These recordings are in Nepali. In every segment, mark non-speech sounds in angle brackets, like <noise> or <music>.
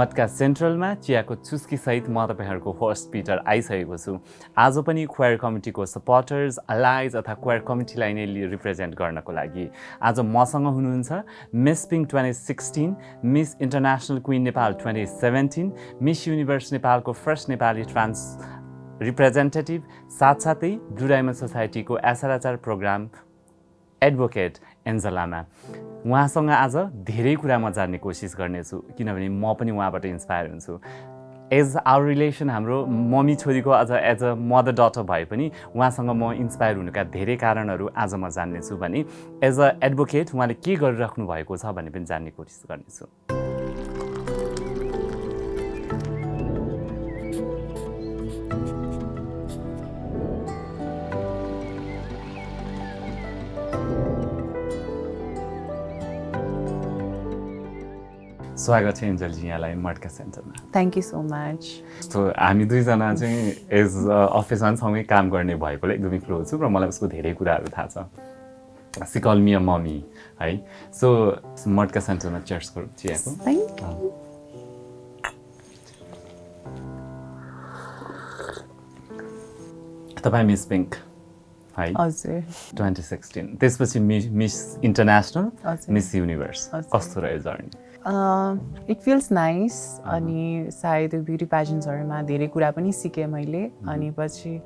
मटका सेन्ट्रलमा चियाको चुस्कीसहित म तपाईँहरूको होस्ट पिटर आइसकेको छु। आज पनि क्वायर कमिटीको सपोर्टर्स अलाइज अथवा क्वायर कमिटीलाई नै रिप्रेजेन्ट गर्नको लागि। आज मसँग हुनुहुन्छ मिस पिङ twenty sixteen miss international queen Nepal twenty seventeen miss universe नेपालको फर्स्ट नेपाली ट्रान्स रिप्रेजेन्टेटिभ साथसाथै डायमन्ड सोसाइटीको एसआरएचआर प्रोग्राम एडभोकेट एन्जलामा। उहाँसँग आज धेरै कुरा म जान्ने कोसिस गर्नेछु किनभने म पनि उहाँबाट इन्सपायर हुन्छु। एज आवर रिलेसन हाम्रो मम्मी छोरीको अझ एज अ मदर डटर भए पनि उहाँसँग म इन्सपायर हुनुका धेरै कारणहरू आज म जान्नेछु भने एज अ एडभोकेट उहाँले के गरिराख्नु भएको छ भन्ने पनि जान्ने कोसिस गर्नेछु। स्वागत छ एन्जलजी यहाँलाई मड्का सेन्टरमा। थ्याङ्क यू सो मच जस्तो हामी दुईजना चाहिँ एज अफिसमा सँगै काम गर्ने भएकोले एकदमै क्लोज छु र मलाई उसको धेरै कुराहरू थाहा छ। सिकल मिया मम्मी है। सो मड्का सेन्टरमा चर्च गरौँ। चियाको तपाईँ मिस पिङ्क है। हजुर। Twenty sixteen. त्यसपछि Miss Miss International Miss Universe. कस्तो रह्यो जर्नी इट फिल्स नाइस अनि सायद ब्युटी पेजेन्ट्सहरूमा धेरै कुरा पनि सिकेँ मैले। अनि पछि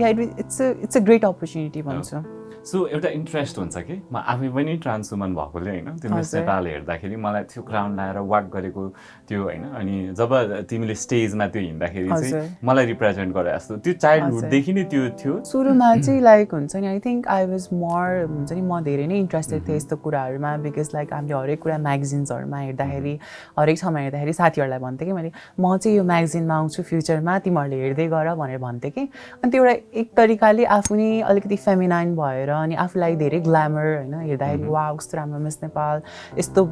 yeah it it's it's a great opportunity भन्छु। सो एउटा इन्ट्रेस्ट हुन्छ कि? म आफै पनि ट्रान्स वुमन भएकोले होइन त्यो मिस नेपाल हेर्दाखेरि मलाई त्यो क्राउन लगाएर वाक गरेको त्यो होइन अनि जब तिमीले स्टेजमा त्यो हिँड्दाखेरि चाहिँ मलाई रिप्रेजेन्ट गरे जस्तो। त्यो चाइल्डहुडदेखि नै त्यो थियो। सुरुमा चाहिँ लाइक हुन्छ नि I think I was more हुन्छ नि म धेरै नै इन्ट्रेस्टेड थिएँ यस्तो कुराहरूमा बिकज लाइक हामीले हरेक कुरा म्यागजिन्सहरूमा हेर्दाखेरि हरेक ठाउँमा हेर्दाखेरि साथीहरूलाई भन्थेँ कि मैले म चाहिँ यो म्यागजिनमा आउँछु फ्युचरमा तिमीहरूले हेर्दै गर भनेर भन्थेँ कि। अनि त्यो एउटा एक तरिकाले आफू नै अलिकति फेमिनाइन भएर अनि आफूलाई धेरै ग्ल्यामर होइन हेर्दाखेरि वा कस्तो राम्रो मिस नेपाल यस्तो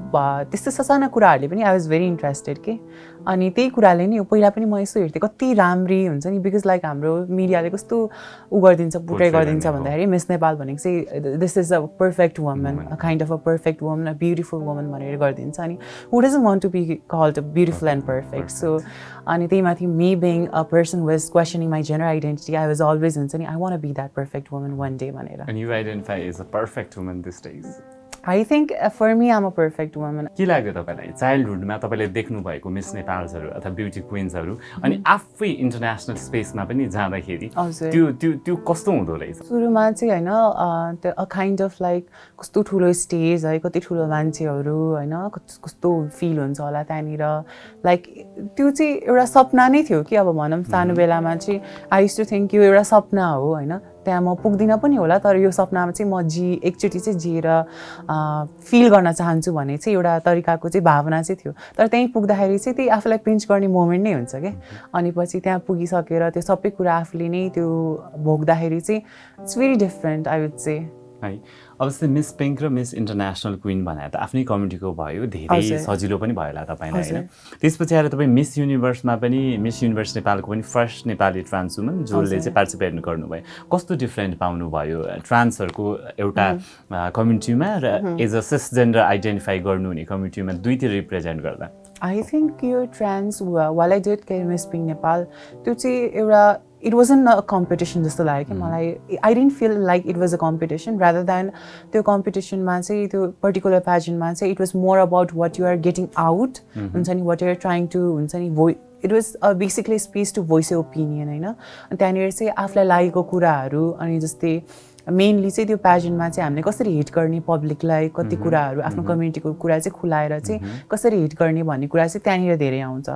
त्यस्तो ससाना कुराहरूले पनि आई वाज भेरी इन्ट्रेस्टेड के अनि त्यही कुराले नि पहिला पनि म यसो हेर्थेँ कति राम्री हुन्छ नि बिकज लाइक हाम्रो मिडियाले कस्तो उ गरिदिन्छ पुट्रै गरिदिन्छ भन्दाखेरि मिस नेपाल भनेको चाहिँ this is a perfect woman a kind of a perfect woman a beautiful woman भनेर गरिदिन्छ। अनि who doesn't want to be called a beautiful and perfect so Aniti Mathi, me being a person was questioning my gender identity, I was always insane. I want to be that perfect woman one day, Manera. And you identify as a perfect woman these days. I think for me I'm a perfect woman के लाग्यो तपाईँलाई? चाइल्डहुडमा तपाईँले देख्नुभएको मिस नेपाल्सहरू अथवा ब्युटी क्विन्सहरू अनि आफै इन्टरनेसनल स्पेसमा पनि जाँदाखेरि त्यो त्यो त्यो कस्तो हुँदो रहेछ? सुरुमा चाहिँ होइन त्यो अ काइन्ड अफ लाइक कस्तो ठुलो स्टेज है कति ठुलो मान्छेहरू होइन कस्तो फिल हुन्छ होला त्यहाँनिर। लाइक त्यो चाहिँ एउटा सपना नै थियो कि अब भनौँ सानो बेलामा चाहिँ आई टु थिङ्क यो एउटा सपना हो होइन। त्यहाँ म पुग्दिनँ पनि होला तर यो सपनामा चाहिँ म जी एकचोटि चाहिँ जिएर फिल गर्न चाहन्छु भन्ने चाहिँ एउटा तरिकाको चाहिँ भावना चाहिँ थियो। तर त्यहीँ पुग्दाखेरि चाहिँ त्यही आफूलाई पिन्च गर्ने मोमेन्ट नै हुन्छ क्या अनि पछि त्यहाँ पुगिसकेर त्यो सबै कुरा आफूले नै त्यो भोग्दाखेरि चाहिँ it's very different I would चाहिँ है। अब जस्तै मिस पिङ्क र मिस इन्टरनेसनल क्विन भनेर त आफ्नै कमिटीको भयो धेरै सजिलो पनि भयो होला तपाईँलाई होइन? त्यसपछि आएर तपाईँ मिस युनिभर्समा पनि मिस युनिभर्स नेपालको पनि फर्स्ट नेपाली ट्रान्स वुमन जसले चाहिँ पार्टिसिपेट गर्नुभयो। कस्तो डिफ्रेन्ट पाउनुभयो ट्रान्सहरूको एउटा कम्युनिटीमा र as a cis gender identify गर्नुहुने कम्युनिटीमा दुईतिर रिप्रेजेन्ट गर्दा? आई थिङ्क यो trans when I did care Miss Pink Nepal त्यो चाहिँ एउटा it was in a competition जस्तो लाग्यो कि मलाई I didn't feel like it was a competition rather than त्यो कम्पिटिसनमा चाहिँ त्यो पर्टिकुलर प्याजनमा चाहिँ it was more about what you're getting out हुन्छ नि वाट युआर ट्राइङ टु हुन्छ नि भो it was a basically space to voice opinion होइन त्यहाँनिर चाहिँ आफूलाई लागेको कुराहरू अनि जस्तै मेनली चाहिँ त्यो प्याजनमा चाहिँ हामीले कसरी हिट गर्ने पब्लिकलाई कति कुराहरू आफ्नो कम्युनिटीको कुरा चाहिँ खुलाएर चाहिँ कसरी हिट गर्ने भन्ने कुरा चाहिँ त्यहाँनिर धेरै आउँछ।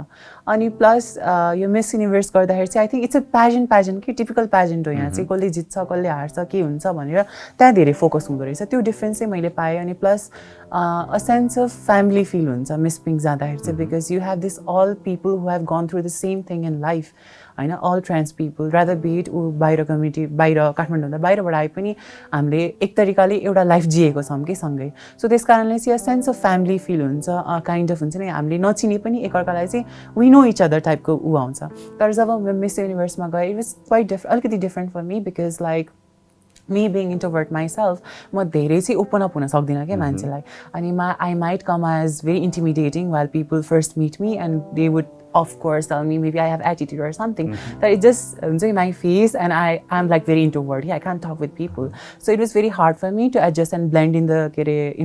अनि प्लस यो मिस युनिभर्स गर्दाखेरि चाहिँ I think it's a pageant pageant कि टिपिकल प्याजेन्ट हो यहाँ चाहिँ। कसले जित्छ कसले हार्छ के हुन्छ भनेर त्यहाँ धेरै फोकस हुँदो रहेछ। त्यो डिफ्रेन्स चाहिँ मैले पाएँ अनि plus a sense of family feel हुन्छ मिस पिङ जाँदाखेरि चाहिँ because you have this all people who have gone through the same thing in life होइन all trans people rather bit ऊ बाहिर कम्युनिटी बाहिर काठमाडौँभन्दा बाहिरबाट आए पनि हामीले एक तरिकाले एउटा लाइफ जिएको छौँ कि सँगै। सो त्यस कारणले चाहिँ सेन्स अफ फ्यामिली फिल हुन्छ काइन्ड अफ हुन्छ नि हामीले नचिने पनि एकअर्कालाई चाहिँ वी नो इच अदर टाइपको ऊ आउँछ। तर जब मिस युनिभर्समा गएँ इट वाज क्वाइट डिफ अलिकति different for me because like me being इन्टोभर्ट myself म धेरै चाहिँ ओपन अप हुन सक्दिनँ क्या मान्छेलाई अनि मा I might come as very intimidating while people first meet me and they would of course tell me maybe I have attitude or something. That it just um, my face and I I'm like very introvert. Yeah, I can't talk with people. So it was very hard for me to adjust and blend in the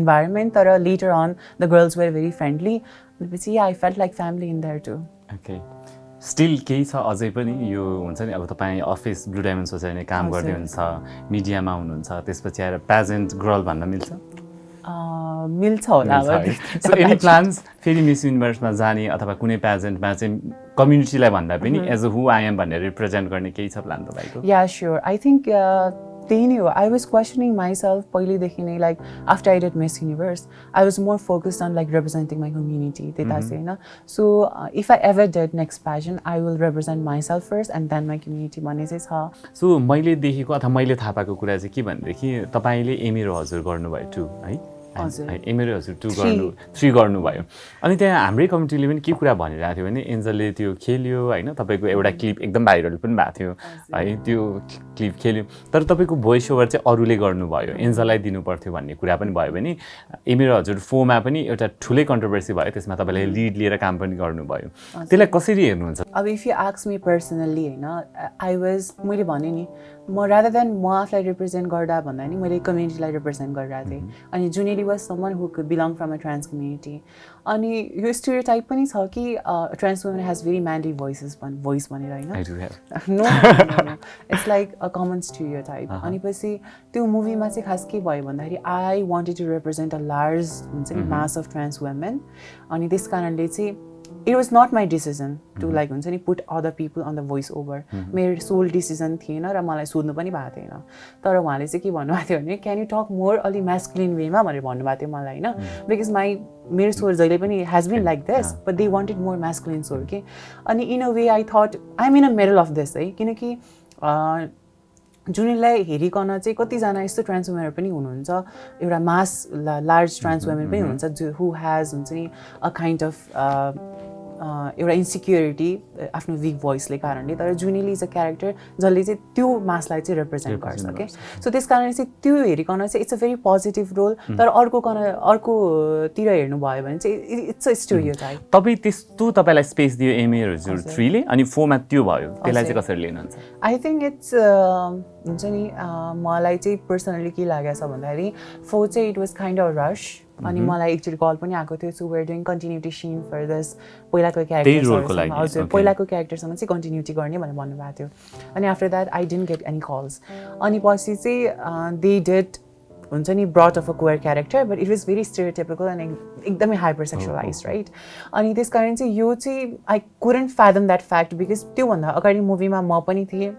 environment. But later on, the girls were very friendly. But yeah, I felt like family in there too. Okay. Still केही छ अझै पनि यो हुन्छ नि अब तपाईँ अफिस ब्लु डायमन्ड सोसाइटीमा काम गर्दै हुनुहुन्छ मिडियामा हुनुहुन्छ त्यसपछि आएर प्याजेन्ट गर्ल भन्न मिल्छ? मिल्छ होला एनी प्लान्स <laughs> फेरि मिस युनिभर्समा जाने अथवा कुनै प्याजेन्टमा चाहिँ कम्युनिटीलाई भन्दा पनि as a who I am भनेर रिप्रेजेन्ट गर्ने केही छ प्लान तपाईँको? या स्योर आई थिङ्क त्यही नै हो। आई वाज क्वेसनिङ माइसेल्फ पहिलेदेखि नै like after I did Miss Universe I was more focused on like representing my community त्यता चाहिँ होइन? So if I ever did next pageant I will represent myself first and then my community भन्ने चाहिँ छ। सो मैले देखेको अथवा मैले थाहा पाएको कुरा चाहिँ के भनेदेखि तपाईँले एमिरो हजुर गर्नुभयो टु है? एमएलए हजुर। टु गर्नु थ्री गर्नुभयो। अनि त्यहाँ हाम्रै कमिटीले पनि के कुरा भनिरहेको थियो भने एन्जलले त्यो खेल्यो होइन तपाईँको एउटा क्लिप एकदम भाइरल पनि भएको थियो। है त्यो क्लिप खेल्यो। तर तपाईँको भोइस ओभर चाहिँ अरूले गर्नुभयो। एन्जललाई दिनुपर्थ्यो भन्ने कुरा पनि भयो भने एमएलए हजुर फोमा पनि एउटा ठुलै कन्ट्रोभर्सी भयो। त्यसमा तपाईँले लिड लिएर काम पनि गर्नुभयो। त्यसलाई कसरी हेर्नुहुन्छ? अब इफ यु आक्स मी पर्सनल्ली होइन आई वाज मैले भने नि म रादर देन म आफूलाई रिप्रेजेन्ट गर्दा भन्दा नि मैले कम्युनिटीलाई रिप्रेजेन्ट गरिरहेको थिएँ। अनि Juneli was someone who belong from a trans community अनि यो स्टोरी टाइप पनि छ कि trans women has very manly voices भन् भोइस भनेर होइन? No it's like a common stereotype अनि पछि त्यो मुभीमा चाहिँ खास के भयो भन्दाखेरि I wanted to represent a large हुन्छ नि मास अफ ट्रान्स वुमेन अनि त्यस कारणले चाहिँ it was not my decision to like हुन्छ नि put other people on the voice over मेरो सोल डिसिजन थिएन र मलाई सोध्नु पनि भएको थिएन। तर उहाँले चाहिँ के भन्नुभएको थियो भने क्यान यु टक मोर अलि म्यास्कुलिन वेमा भनेर भन्नुभएको थियो मलाई होइन। बिकज माई मेरो स्वर जहिले पनि has been like this but they wanted more masculine स्वर कि अनि in a way I thought I am in a middle of this है? किनकि जुनीलाई हेरिकन चाहिँ कतिजना यस्तो ट्रान्सफर्मर पनि हुनुहुन्छ एउटा मास लार्ज ट्रान्सफर्मर पनि हुनुहुन्छ जो हु हेज हुन्छ नि अ काइन्ड अफ एउटा इन्सिक्युरिटी आफ्नो विक भोइसले कारणले तर जुनिली इज अ क्यारेक्टर जसले चाहिँ त्यो मासलाई चाहिँ रिप्रेजेन्ट गर्छ क्या सो त्यस कारणले चाहिँ त्यो हेरिकन चाहिँ it's a very positive role तर अर्को कन अर्कोतिर हेर्नुभयो भने चाहिँ इट्स अ स्टोरी तपाईँ त्यस्तो तपाईँलाई स्पेस दियो एमएहरू थ्रीले अनि फोरमा त्यो भयो। त्यसलाई चाहिँ कसरी लिनुहुन्छ? आई थिङ्क इट्स हुन्छ नि मलाई चाहिँ पर्सनली के लागेको छ भन्दाखेरि फो चाहिँ इट वाज काइन्ड अफ रस अनि. मलाई एकचोटि कल पनि आएको थियो so were doing continuity scene for this पहिलाको क्यारेक्टर हजुर पहिलाको क्यारेक्टरसँग चाहिँ कन्टिन्युटी गर्ने भनेर भन्नुभएको थियो। अनि after that I didn't get any calls अनि पछि चाहिँ दे डेड हुन्छ नि brought of a queer character but it was very stereotypical and एकदमै हाइपर सेक्सुलाइज राइट अनि त्यस कारण चाहिँ यो चाहिँ I couldn't fathom that fact because त्योभन्दा अगाडि मुभीमा म पनि थिएँ।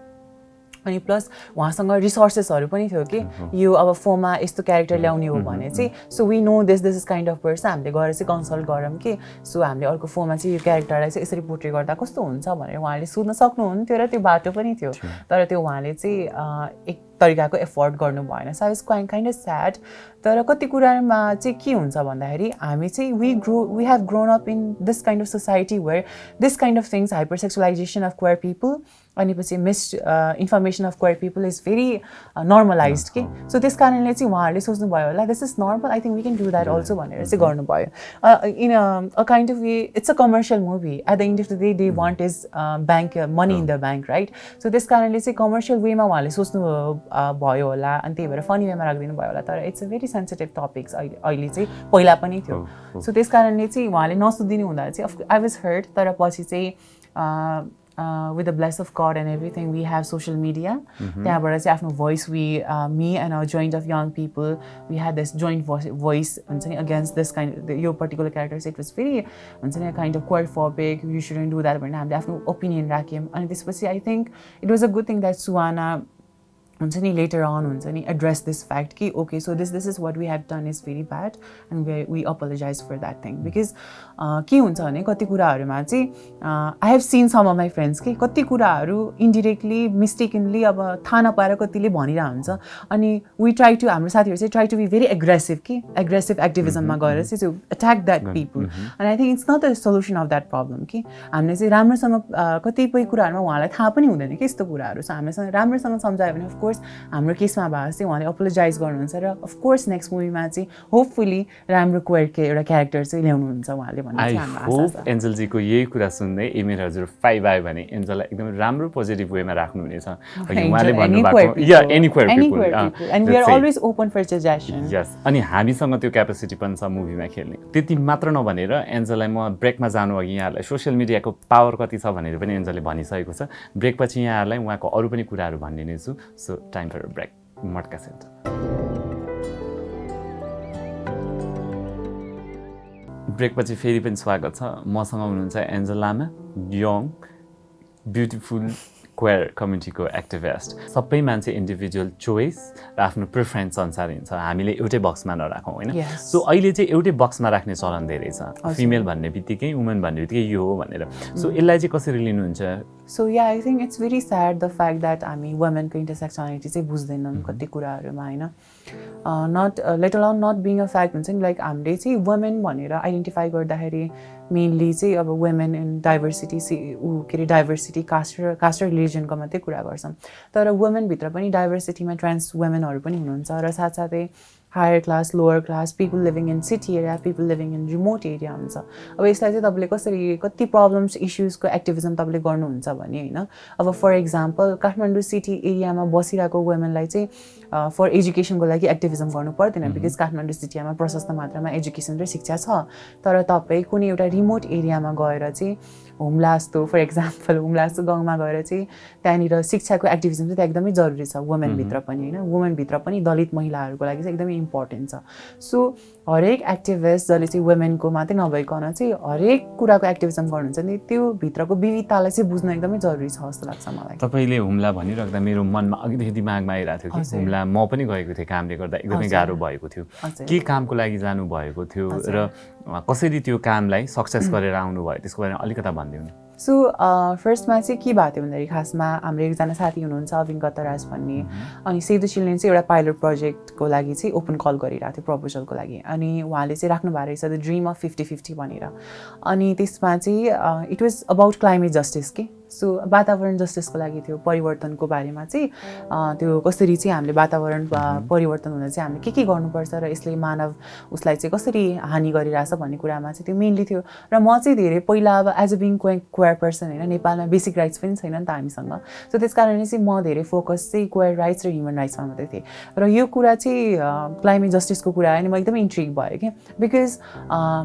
अनि प्लस उहाँसँग रिसोर्सेसहरू पनि थियो कि यो अब फोनमा यस्तो क्यारेक्टर ल्याउने हो भने चाहिँ so we know this this is kind of person हामीले गएर चाहिँ कन्सल्ट गरौँ कि सो हामीले अर्को फोनमा चाहिँ यो क्यारेक्टरलाई चाहिँ यसरी पोर्ट्रे गर्दा कस्तो हुन्छ भनेर उहाँले सोध्न सक्नुहुन्थ्यो र त्यो बाटो पनि थियो। तर त्यो उहाँले चाहिँ एक तरिकाको एफोर्ड गर्नु भएन। So was quite kind of sad तर कति कुरामा चाहिँ के हुन्छ भन्दाखेरि हामी चाहिँ we grow we have grown up in this kind of society where this kind of things hyper sexualization of queer people अनि पछि misinformation of queer people is very normalize कि? सो त्यस कारणले चाहिँ उहाँहरूले सोच्नुभयो होला this is normal I think we can do that also भनेर चाहिँ गर्नुभयो। In a kind of way it's a commercial movie at the end of the day they want is bank money in the bank right so त्यस कारणले चाहिँ कमर्सियल वेमा उहाँले सोच्नु भयो होला अनि त्यही भएर फनी वेमा राखिदिनु भयो होला। तर it's a very sensitive topics अहिले अहिले चाहिँ पहिला पनि थियो। सो त्यस कारणले चाहिँ उहाँले नसोधिदिनु हुँदा चाहिँ आई वाज हर्ट तर पछि चाहिँ with the bless of God and everything we have social media त्यहाँबाट चाहिँ आफ्नो voice we me and a joint of young people we have this joint voice हुन्छ नि अगेन्स्ट दिस काइन्ड यो पर्टिकुलर क्यारेक्टर चाहिँ इट वाज भेरी हुन्छ नि काइन्ड अफ क्वाइट फर्पेक यु सुडेन्ट डु द्याट भनेर हामीले आफ्नो ओपिनियन राख्यौँ अनि त्यसपछि I think it was a good thing that सुवाना हुन्छ नि लेटर अन हुन्छ नि एड्रेस दिस फ्याक्ट कि okay so this this is what we have done is very bad and we we apologize for that thing because के हुन्छ भने कति कुराहरूमा चाहिँ I have seen some of my friends कि कति कुराहरू इन्डिरेक्टली मिस्टेकनली अब थाहा नपाएर कतिले भनिरहेको हुन्छ। अनि वी ट्राई टु हाम्रो साथीहरू चाहिँ try to be very aggressive कि? एग्रेसिभ एक्टिभिजममा गएर चाहिँ टु एट्याक द्याट पिपल अनि I think it's not the solution of that problem कि? हामीले चाहिँ राम्रोसँग कतिपय कुराहरूमा उहाँलाई थाहा पनि हुँदैन कि यस्तो कुराहरू छ? हामीसँग राम्रोसँग सम्झायो भने अफकोर्स हाम्रो केसमा भए चाहिँ उहाँले अपोलोजाइज गर्नुहुन्छ र अफकोर्स नेक्स्ट मुभीमा चाहिँ होपफुली राम्रो क्वेयरको एउटा क्यारेक्टर चाहिँ ल्याउनुहुन्छ उहाँले भन्ने चाहिँ होप एन्जलजीको यही कुरा सुन्दै एमिर हजुर फाइभ आयो भने एन्जललाई एकदमै राम्रो पोजिटिभ वेमा राख्नुहुनेछ। अनि हामीसँग त्यो क्यापेसिटी पनि छ मुभीमा खेल्ने। त्यति मात्र नभनेर एन्जललाई म ब्रेकमा जानु अघि यहाँहरूलाई सोसियल मिडियाको पावर कति छ भनेर पनि एन्जलले भनिसकेको छ। ब्रेकपछि यहाँहरूलाई उहाँको अरू पनि कुराहरू भनिदिने छु so time for break Matka centre. ब्रेकपछि फेरि पनि स्वागत छ। मसँग हुनुहुन्छ Angel Lama young beautiful queer कम्युनिटीको activist सबै मान्छे इन्डिभिजुअल चोइस र आफ्नो प्रिफरेन्स अनुसार हिँड्छ हामीले एउटै बक्समा नराखौँ होइन. सो अहिले चाहिँ एउटै बक्समा राख्ने चलन धेरै छ। फिमेल भन्ने बित्तिकै वुमेन भन्ने बित्तिकै यो हो भनेर। सो यसलाई चाहिँ कसरी लिनुहुन्छ? So yeah, I think it's very sad the fact that हामी वुमेनको इन्टरसेक्सनालिटी चाहिँ बुझ्दैनन् कति कुराहरूमा होइन? Not let allowing not being a fact हुन्छ नि? लाइक हामीले चाहिँ वुमेन भनेर आइडेन्टिफाई गर्दाखेरि मेनली चाहिँ अब वुमेन इन डाइभर्सिटी सि ऊ के अरे डाइभर्सिटी कास्ट र कास्ट र रिलिजनको मात्रै कुरा गर्छौँ तर वुमेनभित्र पनि डाइभर्सिटीमा ट्रान्स वुमेनहरू पनि हुनुहुन्छ र साथसाथै higher class lower class people living in city area people living in remote area हुन्छ। अब यसलाई चाहिँ तपाईँले कसरी कति प्रब्लम्स इस्युजको एक्टिभिजम तपाईँले गर्नुहुन्छ भने होइन? अब फर इक्जाम्पल काठमाडौँ सिटी एरियामा बसिरहेको वुमेनलाई चाहिँ फर एजुकेसनको लागि एक्टिभिजम गर्नु पर्दैन बिकज काठमाडौँ सिटीमा प्रशस्त मात्रामा एजुकेसन र शिक्षा छ। तर तपाईँ कुनै एउटा रिमोट एरियामा गएर चाहिँ हुम्ला जस्तो फर इक्जाम्पल हुम्ला जस्तो गाउँमा गएर चाहिँ त्यहाँनिर शिक्षाको एक्टिभिजम चाहिँ त्यहाँ एकदमै जरुरी छ वुमेनभित्र पनि होइन। वुमेनभित्र पनि दलित महिलाहरूको लागि चाहिँ एकदमै इम्पोर्टेन्ट छ। सो हरेक एक्टिभिस्ट जसले चाहिँ वुमेनको मात्रै नभइकन चाहिँ हरेक कुराको एक्टिभिजम गर्नुहुन्छ नि त्यो भित्रको विविधतालाई चाहिँ बुझ्न एकदमै जरुरी छ जस्तो लाग्छ मलाई। तपाईँले हुम्ला भनिराख्दा मेरो मनमा अघिदेखि दिमागमा आइरहेको थियो कि। हुम्ला म पनि गएको थिएँ कामले गर्दा एकदमै। गाह्रो भएको थियो। के कामको लागि जानुभएको थियो र कसरी त्यो कामलाई सक्सेस <clears throat> गरेर आउनुभयो? त्यसको बारेमा अलिकता भनिदिनु न। सो फर्स्टमा चाहिँ के भएको थियो भन्दाखेरि खासमा हाम्रो एकजना साथी हुनुहुन्छ अविन गतराज भन्ने। अनि सेदु चिल्ड्रेन चाहिँ एउटा पाइलट प्रोजेक्टको लागि चाहिँ ओपन कल गरिरहेको थियो प्रपोजलको लागि। अनि उहाँले चाहिँ राख्नु भएको रहेछ the dream of fifty fifty भनेर। अनि त्यसमा चाहिँ it was about climate justice के? सो वातावरण जस्टिसको लागि थियो परिवर्तनको बारेमा चाहिँ त्यो कसरी चाहिँ हामीले वातावरण परिवर्तन हुन चाहिँ हामीले के के गर्नुपर्छ र यसले मानव उसलाई चाहिँ कसरी हानि गरिरहेछ भन्ने कुरामा चाहिँ त्यो मेनली थियो। र म चाहिँ धेरै पहिला अब as a being queer person होइन नेपालमा बेसिक राइट्स पनि छैन नि त हामीसँग। सो त्यस कारणले चाहिँ म धेरै फोकस चाहिँ क्वेयर राइट्स र ह्युमन राइट्समा मात्रै थिएँ। र यो कुरा चाहिँ क्लाइमेट जस्टिसको कुरा आयो नि म एकदमै इन्ट्रिग भयो कि बिकज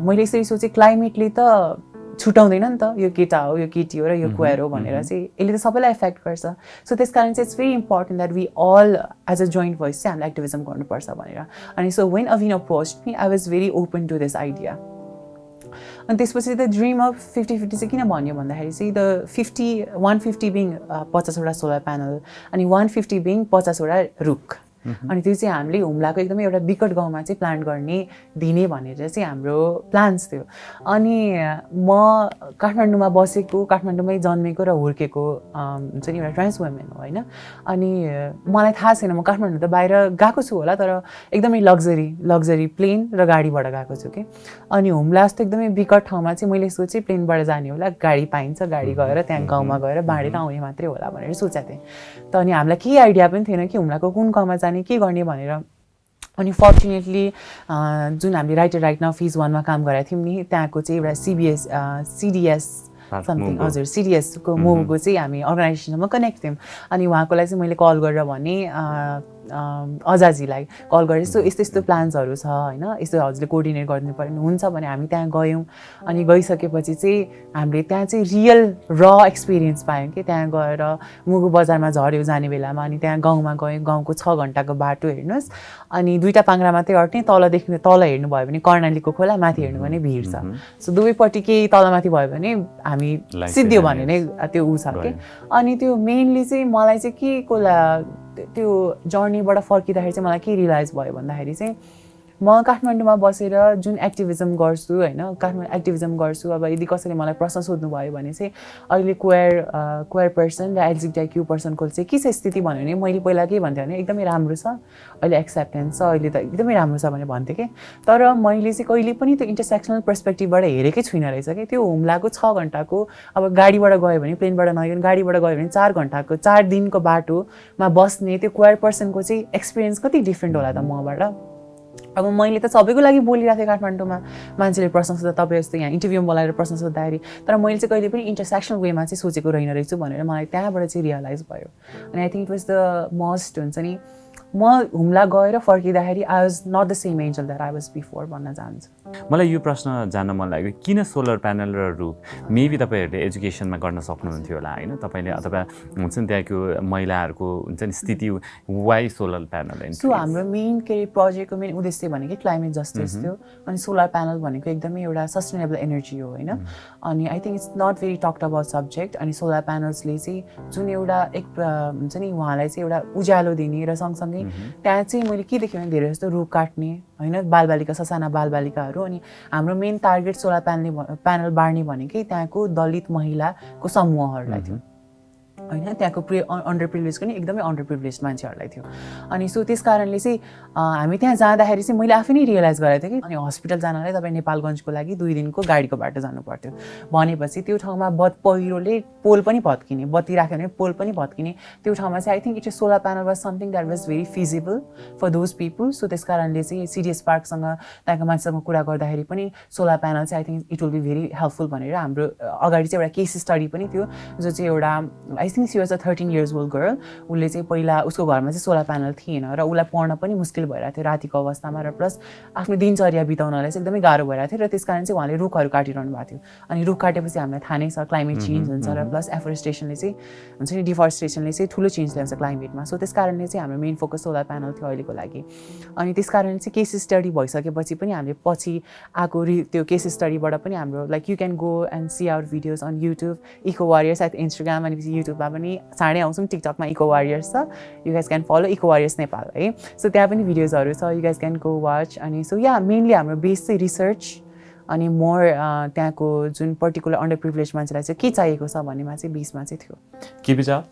मैले यसरी सोचेँ क्लाइमेटले त छुट्याउँदैन नि त यो केटा हो यो केटी हो र यो क्वेयर हो भनेर चाहिँ यसले त सबैलाई इफेक्ट गर्छ। सो त्यस कारण चाहिँ it's very important that we all as a joint voice चाहिँ हामीले एक्टिभिजम गर्नुपर्छ भनेर। अनि so when Avin approach me I was very open to this idea अनि त्यसपछि the dream of fifty fifty चाहिँ किन भन्यो भन्दाखेरि चाहिँ the fifty one fifty being पचासवटा सोलर प्यानल अनि वान फिफ्टी बिङ पचासवटा रुख अनि त्यो चाहिँ हामीले हुम्लाको एकदमै एउटा विकट गाउँमा चाहिँ प्लान्ट गर्ने दिने भनेर चाहिँ हाम्रो प्लान्स थियो। अनि म काठमाडौँमा बसेको काठमाडौँमै जन्मेको र हुर्केको हुन्छ नि एउटा ट्रान्स वुमेन हो होइन? अनि मलाई थाहा छैन म काठमाडौँ त बाहिर गएको छु होला तर एकदमै लग्जरी लग्जरी प्लेन र गाडीबाट गएको छु कि अनि हुम्ला जस्तो एकदमै विकट ठाउँमा चाहिँ मैले सोचेँ प्लेनबाट जाने होला गाडी पाइन्छ गाडी गएर त्यहाँ गाउँमा गएर बाँडेर आउने मात्रै होला भनेर सोचेको थिएँ। त अनि हामीलाई केही आइडिया पनि थिएन कि हुम्लाको कुन गाउँमा जाने के गर्ने भनेर। अनि फर्चुनेटली जुन हामीले राइटर राइट नाउ फिज वानमा काम गरेका थियौँ नि त्यहाँको चाहिँ एउटा सिबिएस सिडिएस समथिङ. हजुर सिडिएसको मोगोको चाहिँ हामी अर्गनाइजेसनसँग कनेक्ट थियौँ। अनि उहाँकोलाई चाहिँ मैले कल गरेर भने अजाजीलाई कल गरेँ यस्तो यस्तो यस्तो प्लान्सहरू छ होइन? यस्तो हजुरले कोअर्डिनेट गरिदिनु पर्यो भने हुन्छ भने हामी त्यहाँ गयौँ। अनि गइसकेपछि चाहिँ हामीले त्यहाँ चाहिँ रियल र एक्सपिरियन्स पायौँ कि त्यहाँ गएर मुगु बजारमा झऱ्यो जाने बेलामा अनि त्यहाँ गाउँमा गयौँ। गाउँको छ घन्टाको बाटो हेर्नुहोस्। अनि दुईवटा पाङ्रा मात्रै अट्ने तलदेखि तल हेर्नुभयो भने कर्णालीको खोला माथि हेर्नु भने भिड छ। सो दुवैपट्टि केही तलमाथि भयो भने हामी सिद्धियो is भने नै त्यो ऊ छ कि। अनि त्यो मेनली चाहिँ मलाई चाहिँ के को ला त्यो जर्नीबाट फर्किँदाखेरि चाहिँ मलाई के रियलाइज भयो भन्दाखेरि चाहिँ म काठमाडौँमा बसेर जुन एक्टिभिजम गर्छु होइन काठमाडौँ एक्टिभिजम गर्छु अब यदि कसैले मलाई प्रश्न सोध्नुभयो भने चाहिँ अहिले क्वेयर क्वेयर पर्सन र एलजिबिटाई क्यु पर्सनको चाहिँ के छ स्थिति भन्यो भने मैले पहिला के भन्थेँ भने एकदमै राम्रो छ अहिले एक्सेप्टेन्स छ अहिले त एकदमै राम्रो छ भनेर भन्थेँ कि। तर मैले चाहिँ कहिले पनि त्यो इन्टरसेक्सनल पर्सपेक्टिभबाट हेरेकै छुइनँ रहेछ कि। त्यो हुम्लाको छ घन्टाको अब गाडीबाट गयो भने प्लेनबाट नगयो भने गाडीबाट गयो भने चार घन्टाको चार दिनको बाटोमा बस्ने त्यो क्वेयर पर्सनको चाहिँ एक्सपिरियन्स कति डिफ्रेन्ट होला त मबाट? अब मैले त सबैको लागि बोलिरहेको थिएँ काठमाडौँमा मान्छेले प्रश्न सोध्दा तपाईँ जस्तो यहाँ इन्टरभ्यूमा बोलाएर प्रश्न सोद्धाखेरि। तर मैले चाहिँ कहिले पनि इन्टरसेक्सनल वेमा चाहिँ सोचेको रहेन रहेछु भनेर मलाई त्यहाँबाट चाहिँ रियलाइज भयो। अनि I think it was the must हुन्छ नि म हुम्ला गएर फर्किँदाखेरि I was not the same Angel that I was before भन्न चाहन्छु मलाई यो प्रश्न जान्न मन लाग्यो किन सोलर प्यानल र रुख मेबी तपाईँहरूले एजुकेसनमा गर्न सक्नुहुन्थ्यो होला होइन? तपाईँले अथवा हुन्छ नि त्यहाँको महिलाहरूको हुन्छ नि स्थिति वाइ सोलर प्यानल सो हाम्रो मेन के अरे प्रोजेक्टको मेन उद्देश्य भनेको क्लाइमेट जस्टिस थियो। अनि सोलर प्यानल भनेको एकदमै एउटा सस्टेनेबल एनर्जी हो होइन? अनि I think it's not very talked about subject अनि सोलर प्यानल्सले चाहिँ जुन एउटा एक हुन्छ नि उहाँलाई चाहिँ एउटा उज्यालो दिने र सँगसँगै त्यहाँ चाहिँ मैले के देखेँ भने धेरै जस्तो रुख काट्ने होइन बालबालिका ससाना बालबालिकाहरू अनि हाम्रो main target solar panel panel बाँड्ने भनेकै त्यहाँको दलित महिलाको समूहहरूलाई थियो। होइन त्यहाँको प्रि अन्डर प्रिभिलेज पनि एकदमै अन्डर प्रिभिलेज मान्छेहरूलाई थियो। अनि सो त्यस कारणले चाहिँ हामी त्यहाँ जाँदाखेरि चाहिँ मैले आफै नै रियलाइज गरेको थिएँ कि अनि हस्पिटल जानलाई तपाईँ नेपालगञ्जको लागि दुई दिनको गाडीको बाटो जानु पर्थ्यो भनेपछि त्यो ठाउँमा बद पहिरोले पोल पनि भत्किने बत्ती राख्यो भने पोल पनि भत्किने। त्यो ठाउँमा चाहिँ I think it is solar panel was something that was very feasible for those people so त्यस कारणले चाहिँ सिडिएस पार्कसँग त्यहाँको मान्छेसँग कुरा गर्दाखेरि पनि सोलर प्यानल चाहिँ I think it will be very helpful भनेर हाम्रो अगाडि चाहिँ एउटा केस स्टडी पनि थियो जो चाहिँ एउटा think she was a thirteen years old girl उसले चाहिँ पहिला उसको घरमा चाहिँ सोलर प्यानल थिएन र उसलाई पढ्न पनि मुस्किल भइरहेको थियो रातिको अवस्थामा र प्लस आफ्नो दिनचर्या बिताउनलाई चाहिँ एकदमै गाह्रो भइरहेको थियो र त्यस कारण चाहिँ उहाँले रुखहरू काटिरहनु भएको थियो। अनि रुख काटेपछि हामीलाई थाहा नै छ क्लाइमेट चेन्ज हुन्छ र प्लस एफोरेस्टेसनले चाहिँ हुन्छ नि डिफरेस्टेसनले चाहिँ ठुलो चेन्ज ल्याउँछ क्लाइमेटमा सो त्यस कारणले चाहिँ हाम्रो मेन फोकस सोलर प्यानल थियो अहिलेको लागि। अनि त्यस कारणले चाहिँ केस स्टडी भइसकेपछि पनि हामीले पछि आएको रि त्यो केस स्टडीबाट पनि हाम्रो like you can go and see our videos on YouTube eco warriors at Instagram अनि युट्युबमा पनि चाँडै आउँछौँ टिकटकमा इको वारियर्स छ. You guys can follow eco warriors Nepal है? सो त्यहाँ पनि भिडियोजहरू छ. You guys can go watch अनि सो या मेनली हाम्रो बेस चाहिँ रिसर्च अनि मोर त्यहाँको जुन पर्टिकुलर अन्डर प्रिभिलेज मान्छेलाई चाहिँ के चाहिएको छ भन्नेमा चाहिँ बिचमा चाहिँ थियो। के बिचा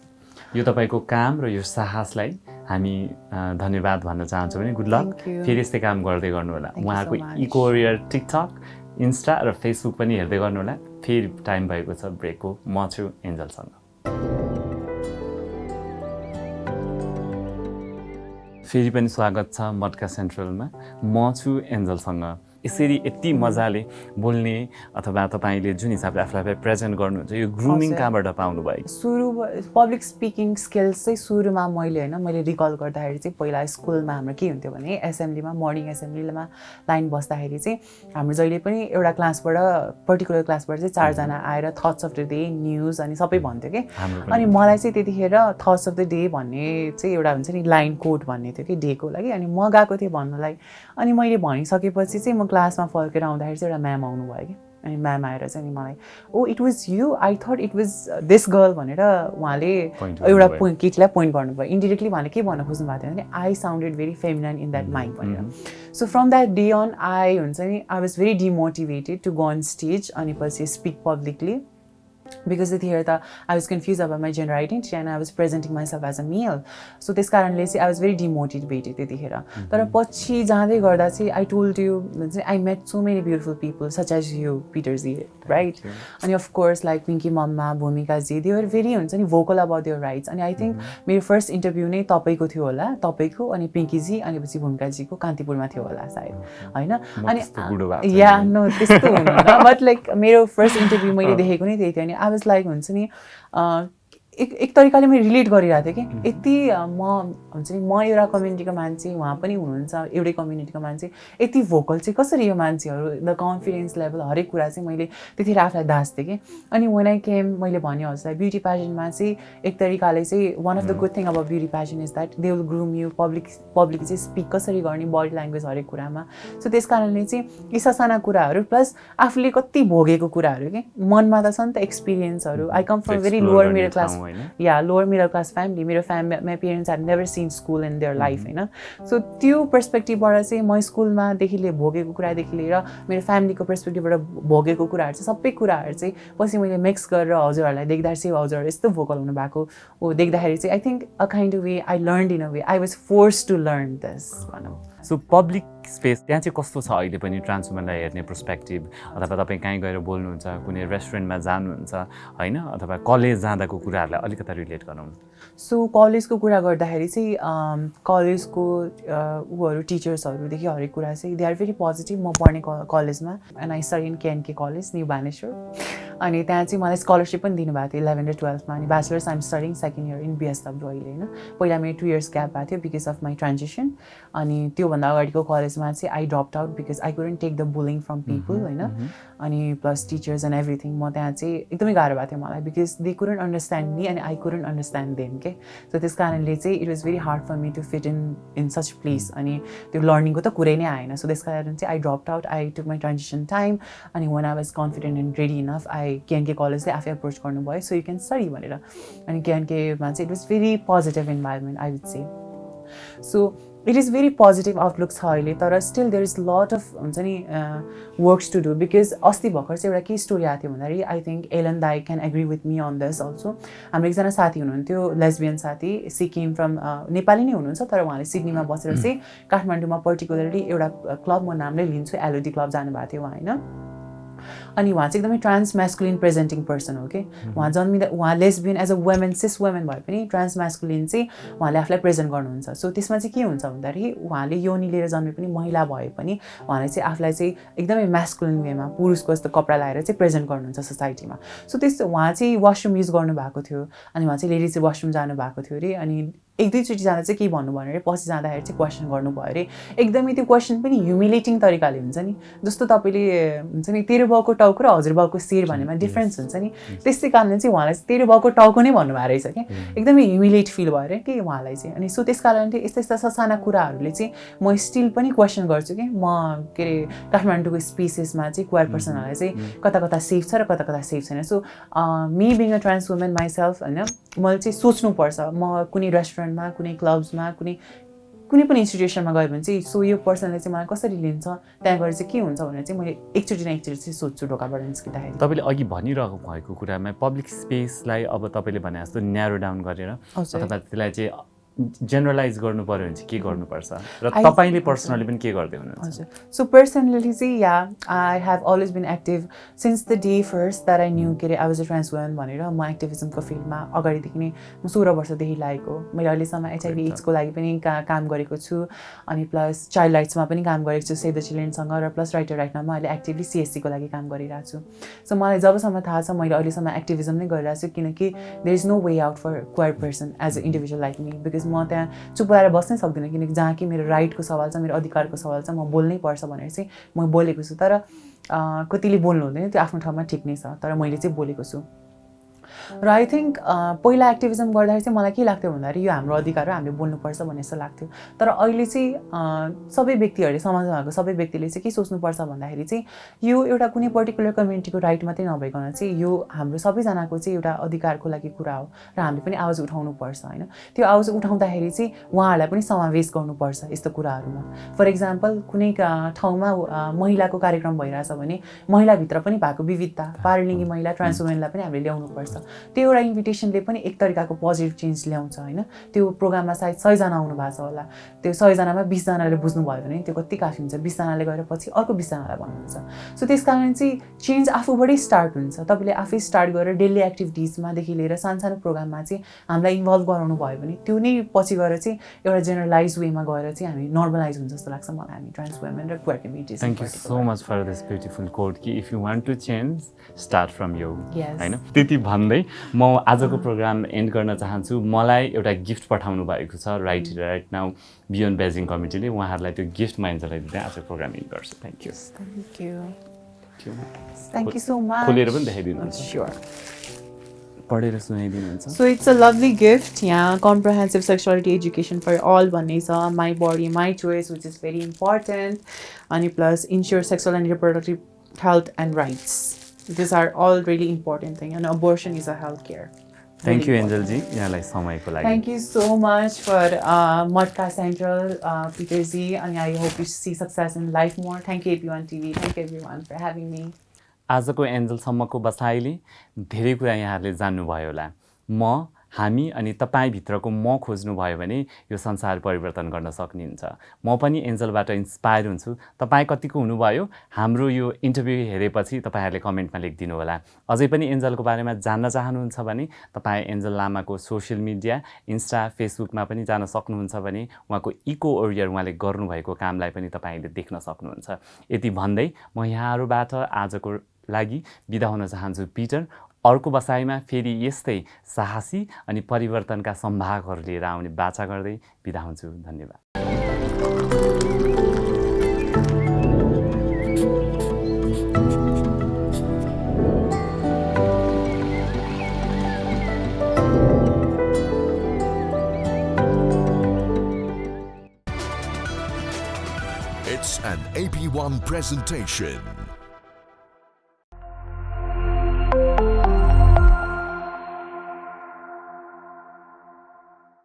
यो तपाईँको काम र यो साहसलाई हामी धन्यवाद भन्न चाहन्छौँ भने गुड लक फेरि यस्तै काम गर्दै गर्नु होला। उहाँको इकोरियर टिकटक इन्स्टा र फेसबुक पनि हेर्दै गर्नु होला। फेरि टाइम भएको छ ब्रेकको। म छु एन्जलसँग। फेरि पनि स्वागत छ मटका सेन्ट्रलमा। म छु एन्जलसँग। यसरी यति मजाले बोल्ने अथवा तपाईँले जुन हिसाबले आफूलाई प्रेजेन्ट गर्नुहुन्छ यो ग्रुमिङ कहाँबाट पाउनु भयो? सुरु पब्लिक स्पिकिङ स्किल्स चाहिँ सुरुमा मैले होइन मैले रिकल गर्दाखेरि चाहिँ पहिला स्कुलमा हाम्रो के हुन्थ्यो भने एसेम्ब्लीमा मर्निङ एसेम्ब्लीमा लाइन बस्दाखेरि चाहिँ हाम्रो जहिले पनि एउटा क्लासबाट पर्टिकुलर क्लासबाट चाहिँ चारजना आएर thoughts of the day news अनि सबै भन्थ्यो कि। अनि मलाई चाहिँ त्यतिखेर थट्स अफ द डे भन्ने चाहिँ एउटा हुन्छ नि लाइन कोड भन्ने थियो कि डेको लागि। अनि म गएको थिएँ भन्नलाई। अनि मैले भनिसकेपछि चाहिँ म क्लासमा फर्केर आउँदाखेरि चाहिँ एउटा म्याम आउनुभयो कि अनि म्याम आएर चाहिँ नि मलाई ओ it was you I thought it was this girl भनेर उहाँले एउटा पोइन्ट केटीलाई पोइन्ट गर्नुभयो। इन्डिरेक्टली उहाँले के भन्न खोज्नु भएको थियो भने I sounded very feminine in that mind भनेर। So from that day on I हुन्छ नि I was very demotivated to go on stage अनि पछि स्पिक पब्लिकली बिकज त्यतिखेर त आई वाज कन्फ्युज अब my gender identity and I was presenting myself as a male so त्यस कारणले चाहिँ आई वाज भेरी डिमोटिभेटेड त्यतिखेर तर पछि जाँदै गर्दा चाहिँ आई टोल्ड यु चाहिँ I met so many beautiful people such as you Peter ji right अनि अफकोर्स लाइक पिङ्की मम्मा भूमिकाजी देवर भेरी हुन्छ नि भोकल अबाउट देयर राइट्स अनि आई थिङ्क मेरो फर्स्ट इन्टरभ्यू नै तपाईँको थियो होला तपाईँको अनि पिङ्कीजी अनि पछि भूमिकाजीको कान्तिपुरमा थियो होला सायद होइन अनि या नो त्यस्तो हुनु बट लाइक मेरो फर्स्ट इन्टरभ्यू मैले देखेको नै त्यही थियो अनि आई वाज लाइक हुन्छ नि एक एक तरिकाले मैले रिलेट गरिरहेको थिएँ कि यति म हुन्छ नि म एउटा कम्युनिटीको मान्छे उहाँ पनि हुनुहुन्छ एउटै कम्युनिटीको मान्छे यति भोकल चाहिँ कसरी यो मान्छेहरू द कन्फिडेन्स लेभल हरेक कुरा चाहिँ मैले त्यतिखेर आफूलाई दास्थेँ कि। अनि वान आई केम मैले भने हजुरलाई ब्युटी पेजेन्टमा चाहिँ एक तरिकाले चाहिँ one of the good thing अब beauty pageant is that they will groom you public public चाहिँ स्पिक कसरी गर्ने बडी ल्याङ्ग्वेज हरेक कुरामा। सो त्यस कारणले चाहिँ यी ससाना कुराहरू प्लस आफूले कति भोगेको कुराहरू कि मनमा त छ नि त एक्सपिरियन्सहरू I come from very lower middle class yeah lower middle class family मेरो family my parents had never seen school in their life होइन? सो त्यो पर्सपेक्टिभबाट चाहिँ म स्कुलमादेखि लिएर भोगेको कुरादेखि लिएर मेरो फ्यामिलीको पर्सपेक्टिभबाट भोगेको कुराहरू चाहिँ सबै कुराहरू चाहिँ पछि मैले मिक्स गरेर हजुरहरूलाई देख्दा चाहिँ हजुरहरू यस्तो भोकल हुनु भएको हो देख्दाखेरि चाहिँ I think a kind way I learn in a way I was force to learn this भनौँ। सो पब्लिक स्पेस त्यहाँ चाहिँ कस्तो छ अहिले पनि ट्रान्स वुमेनलाई हेर्ने पर्सपेक्टिभ अथवा तपाईँ कहीँ गएर बोल्नुहुन्छ कुनै रेस्टुरेन्टमा जानुहुन्छ होइन? अथवा कलेज जाँदाको कुराहरूलाई अलिकति रिलेट गरौँ सो कलेजको कुरा गर्दाखेरि चाहिँ कलेजको ऊहरू टिचर्सहरूदेखि हरेक कुरा चाहिँ दे आर भेरी पोजिटिभ म पढ्ने कलेजमा and I study in KNK college New Baneshwor अनि त्यहाँ चाहिँ मलाई स्कलरसिप पनि दिनुभएको थियो इलेभेन र टुवेल्भमा अनि bachelors I'm studying second year in BSW अहिले होइन। पहिला मेरो टु इयर्स ग्याप भएको थियो बिकज अफ माई ट्रान्जेसन अनि त्योभन्दा अगाडिको कलेजमा चाहिँ I drop out because I couldn't take the bullying from people होइन। अनि प्लस टिचर्स एन्ड एभ्रिथिङ म त्यहाँ चाहिँ एकदमै गाह्रो भएको थियो मलाई because they couldn't understand me अनि आई कुडन्ट अन्डरस्ट्यान्ड देम के सो त्यस कारणले चाहिँ it was very hard for me to fit in in such place अनि त्यो लर्निङको त कुरै नै आएन। सो त्यस कारण चाहिँ I drop out I took my transition time अनि when I was confident and ready enough I KNK कलेजले आफै अप्रोच गर्नुभयो सो यु क्यान स्टडी भनेर। अनि केएनकेमा चाहिँ it was very positive environment I would say so it is very positive outlook छ अहिले तर still there is lot of हुन्छ नि वर्क्स टु डु बिकज अस्ति भर्खर चाहिँ एउटा के स्टोरी आएको थियो भन्दाखेरि आई थिङ्क एलन दाई can agree with me on this also हाम्रो एकजना साथी हुनुहुन्थ्यो लेसबियन साथी सिक्किम फ्रम नेपाली नै हुनुहुन्छ तर उहाँले सिडनीमा बसेर चाहिँ काठमाडौँमा पर्टिकुलरली एउटा क्लब म नामले लिन्छु एलओडी क्लब जानुभएको थियो उहाँ होइन? अनि उहाँ चाहिँ एकदमै ट्रान्स म्यास्कुलिन प्रेजेन्टिङ पर्सन हो कि उहाँ जन्मिँदा उहाँ lesbian as a women cis women भए पनि ट्रान्स म्यास्कुलिन चाहिँ उहाँले आफूलाई प्रेजेन्ट गर्नुहुन्छ। सो त्यसमा चाहिँ के हुन्छ भन्दाखेरि उहाँले योनि लिएर जन्मे पनि महिला भए पनि उहाँले चाहिँ आफूलाई चाहिँ एकदमै म्यास्कुलिन वेमा पुरुषको जस्तो कपडा लगाएर चाहिँ प्रेजेन्ट गर्नुहुन्छ सोसाइटीमा सो त्यस्तो उहाँ चाहिँ वासरुम युज गर्नुभएको थियो अनि उहाँ चाहिँ लेडिज वासरुम जानुभएको थियो अरे अनि एक दुईचोटि जाँदा चाहिँ के भन्नु अरे पछि जाँदाखेरि चाहिँ क्वेसन गर्नुभयो अरे। एकदमै त्यो क्वेसन पनि ह्युमिलेटिङ तरिकाले हुन्छ नि। जस्तो तपाईँले हुन्छ नि तेरो बाउको टाउको र हजुरबाउको शिर भन्नेमा डिफ्रेन्स हुन्छ नि। त्यस्तै कारणले चाहिँ उहाँलाई चाहिँ तेरो बाउको टाउको नै भन्नुभएको रहेछ कि। एकदमै ह्युमिलेट फिल भयो अरे कि उहाँलाई चाहिँ। अनि सो त्यस कारणले यस्ता यस्ता ससाना कुराहरूले चाहिँ म स्टिल पनि क्वेसन गर्छु कि म के अरे काठमाडौँको स्पेसेसमा चाहिँ क्वार पर्सनहरूलाई चाहिँ कता कता सेफ छ र कता कता सेफ छैन so me being a trans women myself होइन मैले चाहिँ सोच्नुपर्छ। म कुनै रेस्टुरेन्टमा कुनै क्लब्समा कुनै कुनै पनि इन्स्टिट्युसनमा गयो भने चाहिँ सो यो पर्सनले चाहिँ मलाई कसरी लिन्छ त्यहाँ गएर चाहिँ के हुन्छ भनेर चाहिँ मैले एकचोटि न एकचोटि चाहिँ सोध्छु ढोकाबाट निस्किँदाखेरि। तपाईँले अघि भनिरहेको भएको कुरामा पब्लिक स्पेसलाई अब तपाईँले भने जस्तो न्यारो डाउन गरेर अथवा त्यसलाई चाहिँ जेनरलाइज गर्नु पऱ्यो भने चाहिँ के गर्नुपर्छ? र तपाईँले पर्सनली पनि के गर्दै हुनुहुन्छ? हजुर। सो पर्सनली चाहिँ yeah I have always been active since the day first that I knew के अरे I was a trans woman भनेर म एक्टिभिजमको फिल्डमा अगाडिदेखि नै म सोह्र वर्षदेखि लागेको। मैले अहिलेसम्म एचआइभी एड्सको लागि पनि का काम गरेको छु। अनि प्लस चाइल्ड राइट्समा पनि काम गरेको छु सेभ द चिल्ड्रेनसँग र प्लस राइटर राइटमा म अहिले एक्टिभली सिएससीको लागि काम गरिरहेको छु। सो मलाई जबसम्म थाहा छ मैले अहिलेसम्म एक्टिभिजम नै गरिरहेको छु किनकि there is no way out for queer person as a individual like me because म त्यहाँ चुप लगाएर बस्नै सक्दिनँ किनकि जहाँ कि मेरो राइटको सवाल छ मेरो अधिकारको सवाल छ म बोल्नै पर्छ भनेर चाहिँ म बोलेको छु। तर कतिले बोल्नु हुँदैन त्यो आफ्नो ठाउँमा ठिक नै छ तर मैले चाहिँ बोलेको छु। र आई थिङ्क पहिला एक्टिभिजम गर्दाखेरि चाहिँ मलाई के लाग्थ्यो भन्दाखेरि यो हाम्रो अधिकार हो हामीले बोल्नुपर्छ भन्ने जस्तो लाग्थ्यो। तर अहिले चाहिँ सबै व्यक्तिहरूले समाजमा भएको सबै व्यक्तिले चाहिँ के सोच्नुपर्छ भन्दाखेरि चाहिँ यो एउटा कुनै पर्टिकुलर कम्युनिटीको राइट मात्रै नभइकन चाहिँ यो हाम्रो सबैजनाको चाहिँ एउटा अधिकारको लागि कुरा हो र हामीले पनि आवाज उठाउनुपर्छ होइन? त्यो आवाज उठाउँदाखेरि चाहिँ उहाँहरूलाई पनि समावेश गर्नुपर्छ यस्तो कुराहरूमा। फर इक्जाम्पल कुनै ठाउँमा महिलाको कार्यक्रम भइरहेछ भने महिलाभित्र पनि भएको विविधता पारलिङ्गी महिला ट्रान्स वुमेनलाई पनि हामीले ल्याउनुपर्छ। त्यो एउटा इन्भिटेसनले पनि एक तरिकाको पोजिटिभ चेन्ज ल्याउँछ होइन? त्यो प्रोग्राममा सायद सयजना आउनु भएको छ होला। त्यो सयजनामा बिसजनाले बुझ्नुभयो भने त्यो कति काफी हुन्छ? बिसजनाले गएर पछि अर्को बिसजनालाई भन्नुहुन्छ। सो त्यस कारण चाहिँ चेन्ज आफूबाटै स्टार्ट हुन्छ। तपाईँले आफै स्टार्ट गरेर डेली एक्टिभिटिजमादेखि लिएर सानसानो प्रोग्राममा चाहिँ हामीलाई इन्भल्भ गराउनु भयो भने त्यो नै पछि गएर चाहिँ एउटा जेनरलाइज वेमा गएर चाहिँ हामी नर्मलाइज हुन्छ जस्तो लाग्छ मलाई। हामी ट्रान्स वुमेन र queer communities thank you so much for this beautiful code कि if you want to change start from you होइन? त्यति भन्दै म आजको प्रोग्राम एन्ड गर्न चाहन्छु। मलाई एउटा गिफ्ट पठाउनु भएको छ right right now beyond Beijing कमिटीले उहाँहरूलाई त्यो गिफ्ट म एन्जलाई दिँदै आजको प्रोग्राम एन्ड गर्छु। Thank you thank you thank you so much खोलेर पनि देखाइदिनुहुन्छ। पढेर सुनाइदिनुहुन्छ। So it's a lovely gift यहाँ comprehensive sexuality education for all भन्ने छ। My body my choice which is very important अनि plus ensure sexual and reproductive health and rights these are all really important things and abortion is a health care thank you एन्जलजी यहाँलाई समयको लागि Thank you so much for uh, Modka Central, uh, Peter Z, and I hope you see success in life more. Thank you, AP1 TV. Thank you, everyone, for having me. आजको एन्जलसम्मको बसाइले धेरै कुरा यहाँहरूले जान्नुभयो होला म हामी अनि तपाईँभित्रको म खोज्नुभयो भने यो संसार परिवर्तन गर्न सक्नुहुन्छ। म पनि एन्जलबाट इन्सपायर हुन्छु। तपाईँ कतिको हुनुभयो? हाम्रो यो इन्टरभ्यू हेरेपछि तपाईँहरूले कमेन्टमा लेखिदिनु होला। अझै पनि एन्जलको बारेमा जान्न चाहनुहुन्छ भने तपाईँ एन्जल लामाको सोसियल मिडिया इन्स्टा फेसबुकमा पनि जान सक्नुहुन्छ भने उहाँको इको ओरियर उहाँले गर्नुभएको कामलाई पनि तपाईँले देख्न सक्नुहुन्छ। यति भन्दै म यहाँहरूबाट आजको लागि बिदा हुन चाहन्छु पिटर। अर्को बसाइमा फेरि यस्तै साहसी अनि परिवर्तनका सम्भागहरू लिएर आउने बाचा गर्दै बिदा हुन्छु धन्यवाद It's an AP1 presentation.